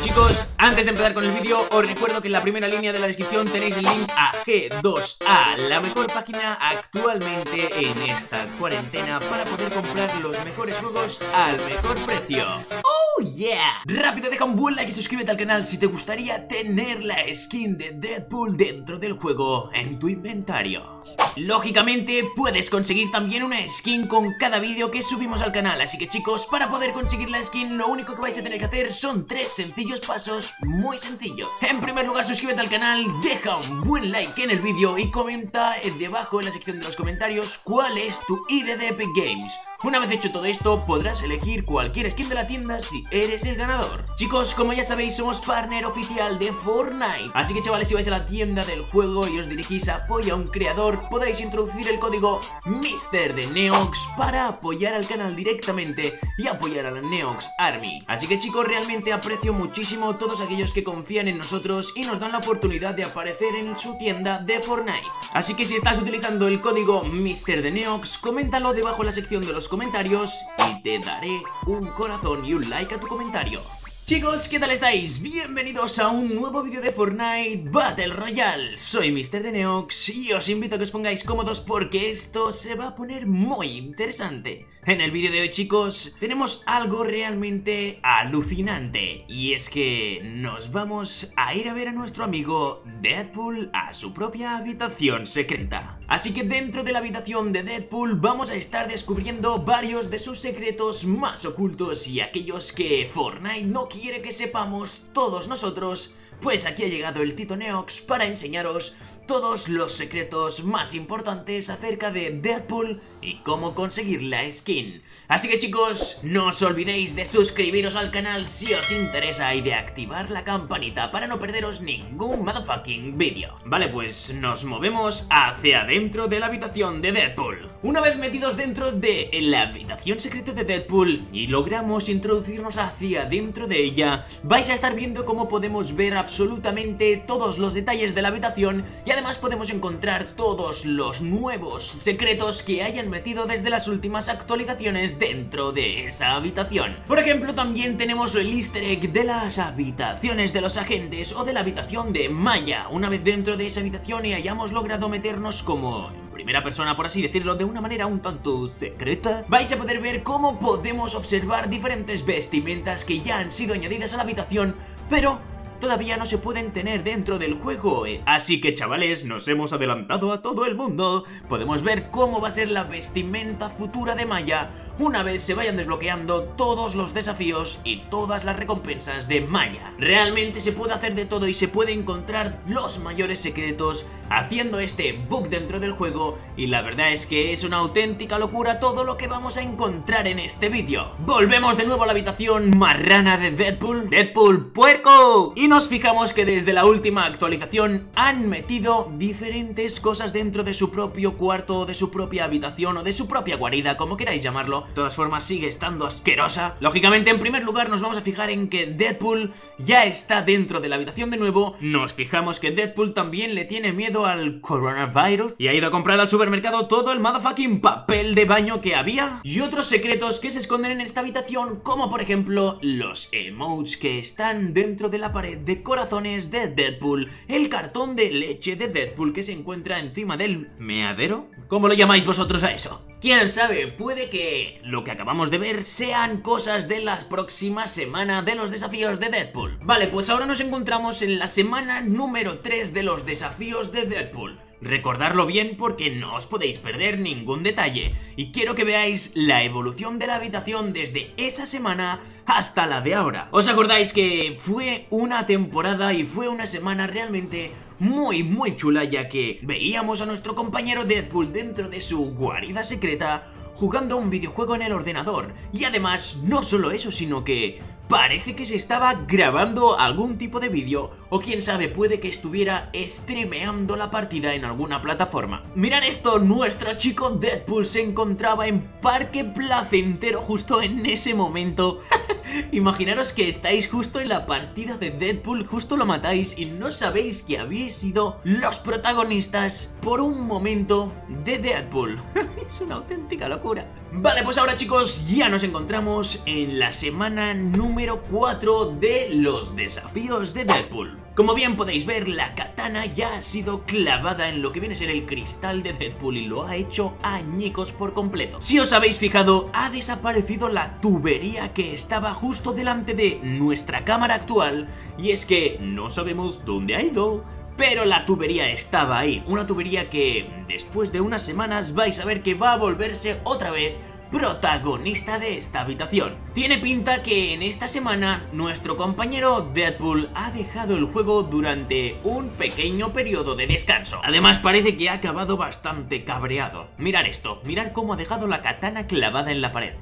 Chicos, antes de empezar con el vídeo, os recuerdo que en la primera línea de la descripción tenéis el link a G2A, la mejor página actualmente en esta cuarentena para poder comprar los mejores juegos al mejor precio. ¡Oh, yeah! Rápido, deja un buen like y suscríbete al canal si te gustaría tener la skin de Deadpool dentro del juego en tu inventario. Lógicamente, puedes conseguir también una skin con cada vídeo que subimos al canal, así que chicos, para poder conseguir la skin, lo único que vais a tener que hacer son tres sencillos pasos muy sencillos. En primer lugar, suscríbete al canal, deja un buen like en el vídeo y comenta debajo en la sección de los comentarios cuál es tu ID de Epic Games. Una vez hecho todo esto, podrás elegir cualquier skin de la tienda si eres el ganador. Chicos, como ya sabéis, somos partner oficial de Fortnite. Así que chavales, si vais a la tienda del juego y os dirigís a apoya a un creador, podéis introducir el código Mister de Neox para apoyar al canal directamente y apoyar a la Neox Army. Así que chicos, realmente aprecio muchísimo todos aquellos que confían en nosotros y nos dan la oportunidad de aparecer en su tienda de Fortnite. Así que si estás utilizando el código Mister de Neox, coméntalo debajo en la sección de los comentarios y te daré un corazón y un like a tu comentario. Chicos, ¿qué tal estáis? Bienvenidos a un nuevo vídeo de Fortnite Battle Royale Soy Mr. de Neox y os invito a que os pongáis cómodos porque esto se va a poner muy interesante En el vídeo de hoy chicos, tenemos algo realmente alucinante Y es que nos vamos a ir a ver a nuestro amigo Deadpool a su propia habitación secreta Así que dentro de la habitación de Deadpool vamos a estar descubriendo varios de sus secretos más ocultos Y aquellos que Fortnite no quiere quiere que sepamos todos nosotros, pues aquí ha llegado el Tito Neox para enseñaros todos los secretos más importantes acerca de Deadpool y cómo conseguir la skin. Así que chicos, no os olvidéis de suscribiros al canal si os interesa y de activar la campanita para no perderos ningún motherfucking vídeo. Vale, pues nos movemos hacia adentro de la habitación de Deadpool. Una vez metidos dentro de la habitación secreta de Deadpool y logramos introducirnos hacia dentro de ella, vais a estar viendo cómo podemos ver absolutamente todos los detalles de la habitación y podemos encontrar todos los nuevos secretos que hayan metido desde las últimas actualizaciones dentro de esa habitación. Por ejemplo, también tenemos el easter egg de las habitaciones de los agentes o de la habitación de Maya. Una vez dentro de esa habitación y hayamos logrado meternos como primera persona, por así decirlo, de una manera un tanto secreta, vais a poder ver cómo podemos observar diferentes vestimentas que ya han sido añadidas a la habitación, pero todavía no se pueden tener dentro del juego. Eh. Así que chavales, nos hemos adelantado a todo el mundo. Podemos ver cómo va a ser la vestimenta futura de Maya una vez se vayan desbloqueando todos los desafíos y todas las recompensas de Maya. Realmente se puede hacer de todo y se puede encontrar los mayores secretos haciendo este bug dentro del juego y la verdad es que es una auténtica locura todo lo que vamos a encontrar en este vídeo. Volvemos de nuevo a la habitación marrana de Deadpool, Deadpool puerco, y nos fijamos que desde la última actualización han metido diferentes cosas dentro de su propio cuarto, de su propia habitación o de su propia guarida, como queráis llamarlo, de todas formas sigue estando asquerosa. Lógicamente, en primer lugar nos vamos a fijar en que Deadpool ya está dentro de la habitación de nuevo. Nos fijamos que Deadpool también le tiene miedo al coronavirus y ha ido a comprar al supermercado todo el motherfucking papel de baño que había. Y otros secretos que se esconden en esta habitación, como por ejemplo los emotes que están dentro de la pared de corazones de Deadpool, el cartón de leche de Deadpool que se encuentra encima del meadero. ¿Cómo lo llamáis vosotros a eso? ¿Quién sabe? Puede que lo que acabamos de ver sean cosas de la próxima semana de los desafíos de Deadpool. Vale, pues ahora nos encontramos en la semana número 3 de los desafíos de Deadpool. Recordarlo bien porque no os podéis perder ningún detalle y quiero que veáis la evolución de la habitación desde esa semana hasta la de ahora. ¿Os acordáis que fue una temporada y fue una semana realmente muy muy chula ya que veíamos a nuestro compañero Deadpool dentro de su guarida secreta jugando un videojuego en el ordenador. Y además no solo eso sino que parece que se estaba grabando algún tipo de vídeo o quién sabe puede que estuviera streameando la partida en alguna plataforma. Mirad esto, nuestro chico Deadpool se encontraba en Parque Placentero justo en ese momento. Imaginaros que estáis justo en la partida de Deadpool, justo lo matáis y no sabéis que habéis sido los protagonistas por un momento de Deadpool. es una auténtica locura. Vale, pues ahora chicos ya nos encontramos en la semana número número 4 de los desafíos de Deadpool. Como bien podéis ver, la katana ya ha sido clavada en lo que viene a ser el cristal de Deadpool y lo ha hecho añicos por completo. Si os habéis fijado, ha desaparecido la tubería que estaba justo delante de nuestra cámara actual y es que no sabemos dónde ha ido, pero la tubería estaba ahí, una tubería que después de unas semanas vais a ver que va a volverse otra vez protagonista de esta habitación. Tiene pinta que en esta semana nuestro compañero Deadpool ha dejado el juego durante un pequeño periodo de descanso. Además parece que ha acabado bastante cabreado. Mirar esto, mirar cómo ha dejado la katana clavada en la pared.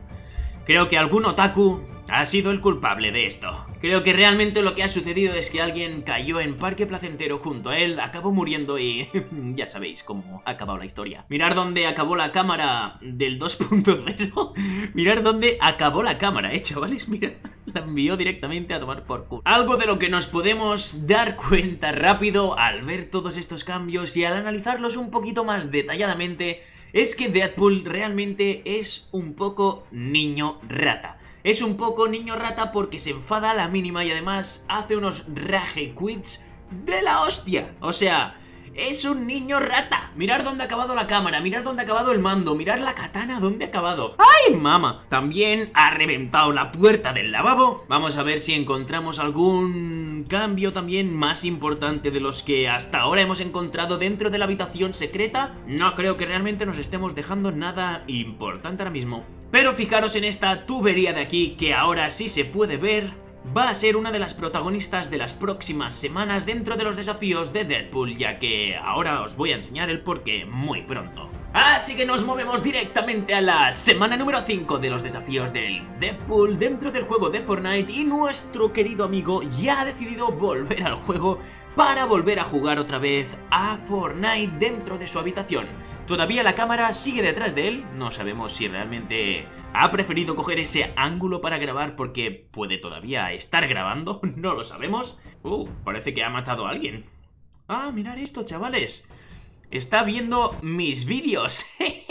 Creo que algún otaku ha sido el culpable de esto. Creo que realmente lo que ha sucedido es que alguien cayó en Parque Placentero junto a él, acabó muriendo y ya sabéis cómo ha acabado la historia. Mirar dónde acabó la cámara del 2.0. Mirar dónde acabó la cámara, eh, chavales, mira. La envió directamente a tomar por culo. Algo de lo que nos podemos dar cuenta rápido al ver todos estos cambios y al analizarlos un poquito más detalladamente es que Deadpool realmente es un poco niño rata. Es un poco niño rata porque se enfada a la mínima y además hace unos rage quits de la hostia. O sea, es un niño rata. Mirar dónde ha acabado la cámara, mirar dónde ha acabado el mando, mirar la katana dónde ha acabado. ¡Ay, mama! También ha reventado la puerta del lavabo. Vamos a ver si encontramos algún cambio también más importante de los que hasta ahora hemos encontrado dentro de la habitación secreta. No creo que realmente nos estemos dejando nada importante ahora mismo. Pero fijaros en esta tubería de aquí que ahora sí se puede ver va a ser una de las protagonistas de las próximas semanas dentro de los desafíos de Deadpool, ya que ahora os voy a enseñar el porqué muy pronto. Así que nos movemos directamente a la semana número 5 de los desafíos del Deadpool dentro del juego de Fortnite y nuestro querido amigo ya ha decidido volver al juego para volver a jugar otra vez a Fortnite dentro de su habitación. Todavía la cámara sigue detrás de él, no sabemos si realmente ha preferido coger ese ángulo para grabar porque puede todavía estar grabando, no lo sabemos. Uh, parece que ha matado a alguien. Ah, mirad esto, chavales. Está viendo mis vídeos.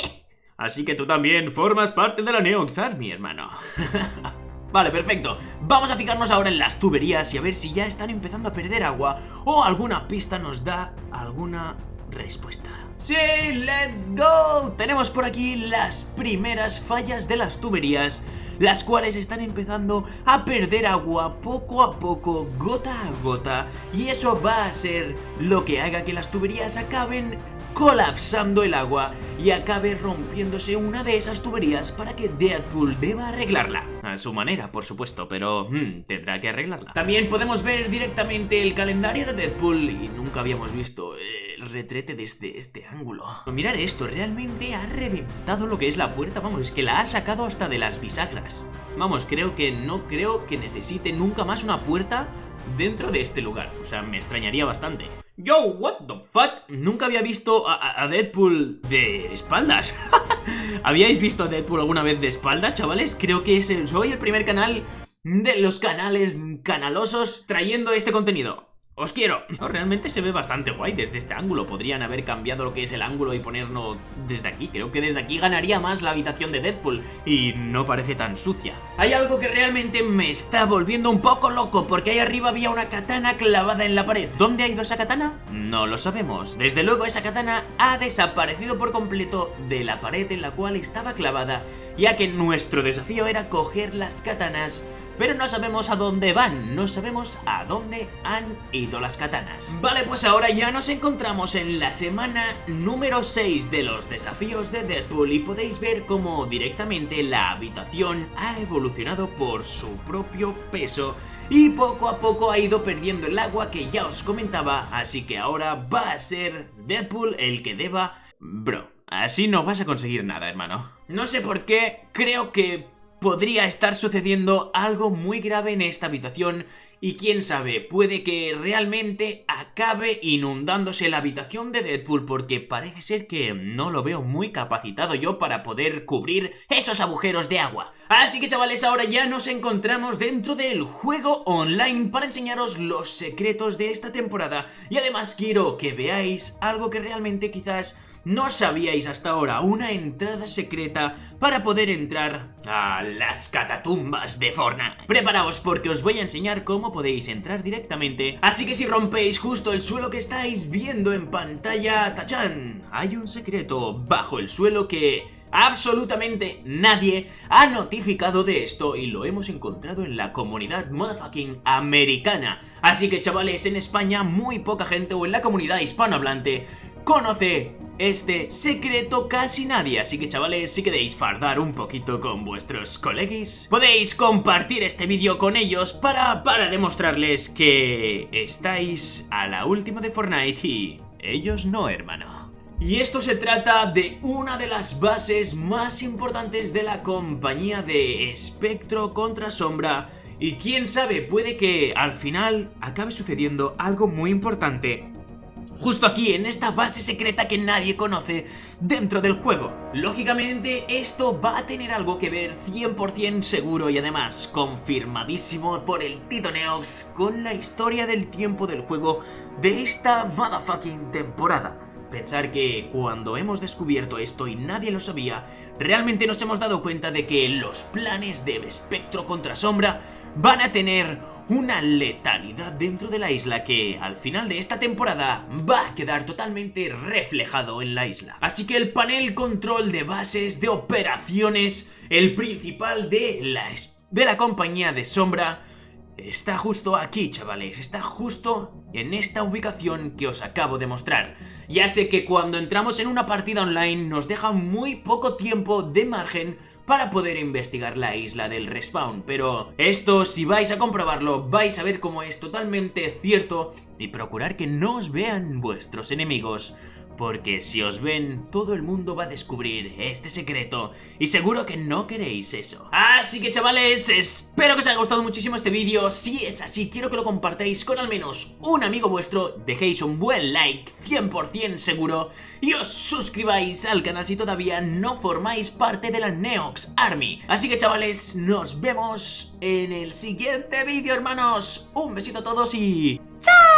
Así que tú también formas parte de la Neox Army, hermano. Vale, perfecto. Vamos a fijarnos ahora en las tuberías y a ver si ya están empezando a perder agua o alguna pista nos da alguna respuesta. ¡Sí! ¡Let's go! Tenemos por aquí las primeras fallas de las tuberías las cuales están empezando a perder agua poco a poco, gota a gota, y eso va a ser lo que haga que las tuberías acaben colapsando el agua y acabe rompiéndose una de esas tuberías para que Deadpool deba arreglarla. A su manera, por supuesto, pero hmm, tendrá que arreglarla. También podemos ver directamente el calendario de Deadpool y nunca habíamos visto el retrete desde este ángulo. Mirar esto, realmente ha reventado lo que es la puerta, vamos, es que la ha sacado hasta de las bisagras. Vamos, creo que no creo que necesite nunca más una puerta dentro de este lugar. O sea, me extrañaría bastante. Yo, what the fuck? Nunca había visto a, Deadpool de espaldas. ¿Habíais visto a Deadpool alguna vez de espaldas, chavales? Creo que soy el primer canal de los canales canalosos trayendo este contenido. ¡Os quiero! realmente se ve bastante guay desde este ángulo. Podrían haber cambiado lo que es el ángulo y ponerlo desde aquí. Creo que desde aquí ganaría más la habitación de Deadpool. Y no parece tan sucia. Hay algo que realmente me está volviendo un poco loco. Porque ahí arriba había una katana clavada en la pared. ¿Dónde ha ido esa katana? No lo sabemos. Desde luego esa katana ha desaparecido por completo de la pared en la cual estaba clavada. Ya que nuestro desafío era coger las katanas pero no sabemos a dónde van, no sabemos a dónde han ido las katanas. Vale, pues ahora ya nos encontramos en la semana número 6 de los desafíos de Deadpool y podéis ver cómo directamente la habitación ha evolucionado por su propio peso y poco a poco ha ido perdiendo el agua que ya os comentaba, así que ahora va a ser Deadpool el que deba... Bro, así no vas a conseguir nada, hermano. No sé por qué, creo que podría estar sucediendo algo muy grave en esta habitación y quién sabe, puede que realmente acabe inundándose la habitación de Deadpool porque parece ser que no lo veo muy capacitado yo para poder cubrir esos agujeros de agua. Así que chavales, ahora ya nos encontramos dentro del juego online para enseñaros los secretos de esta temporada y además quiero que veáis algo que realmente quizás no sabíais hasta ahora una entrada secreta para poder entrar a las catatumbas de Fortnite. Preparaos porque os voy a enseñar cómo podéis entrar directamente, así que si rompéis justo el suelo que estáis viendo en pantalla, ¡tachán! Hay un secreto bajo el suelo que absolutamente nadie ha notificado de esto y lo hemos encontrado en la comunidad motherfucking americana. Así que chavales, en España muy poca gente o en la comunidad hispanohablante conoce este secreto casi nadie, así que chavales, si queréis fardar un poquito con vuestros colegis, podéis compartir este vídeo con ellos para, para demostrarles que estáis a la última de Fortnite y ellos no, hermano. Y esto se trata de una de las bases más importantes de la compañía de Espectro contra Sombra y quién sabe, puede que al final acabe sucediendo algo muy importante justo aquí, en esta base secreta que nadie conoce dentro del juego. Lógicamente, esto va a tener algo que ver 100% seguro y además confirmadísimo por el Tito Neox con la historia del tiempo del juego de esta motherfucking temporada. Pensar que cuando hemos descubierto esto y nadie lo sabía, realmente nos hemos dado cuenta de que los planes de Espectro contra Sombra van a tener una letalidad dentro de la isla que al final de esta temporada va a quedar totalmente reflejado en la isla. Así que el panel control de bases, de operaciones, el principal de la, de la compañía de sombra, Está justo aquí, chavales, está justo en esta ubicación que os acabo de mostrar. Ya sé que cuando entramos en una partida online nos deja muy poco tiempo de margen para poder investigar la isla del respawn, pero esto si vais a comprobarlo vais a ver cómo es totalmente cierto y procurar que no os vean vuestros enemigos porque si os ven, todo el mundo va a descubrir este secreto y seguro que no queréis eso. Así que chavales, espero que os haya gustado muchísimo este vídeo. Si es así, quiero que lo compartáis con al menos un amigo vuestro, dejéis un buen like, 100% seguro, y os suscribáis al canal si todavía no formáis parte de la Neox Army. Así que chavales, nos vemos en el siguiente vídeo, hermanos. Un besito a todos y... ¡Chao!